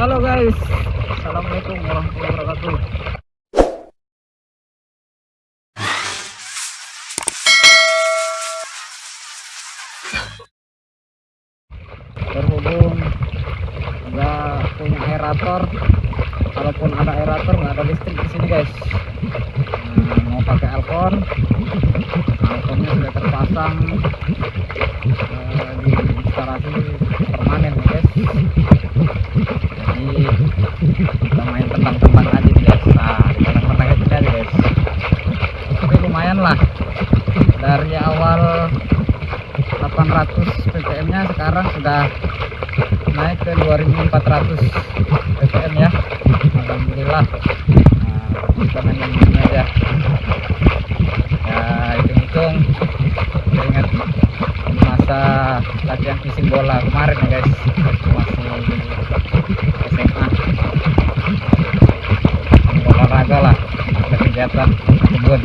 Halo guys, Assalamualaikum warahmatullahi wabarakatuh. Berhubung nggak punya aerator, kalaupun ada aerator nggak ada listrik di sini guys. Nah, mau pakai alkon, alkonnya sudah terpasang eh, di instalasi permanen guys kita main tentang-tentang aja guys nah tentang-tentang aja guys. Tapi lumayan lah. Dari awal 800 ppm nya sekarang sudah naik ke 2400 ppm ya. Alhamdulillah. Nah, kita main ini aja. Ya hitung-hitung. Ingat masa latihan fishing bola kemarin ya guys. Masih kegiatan kebun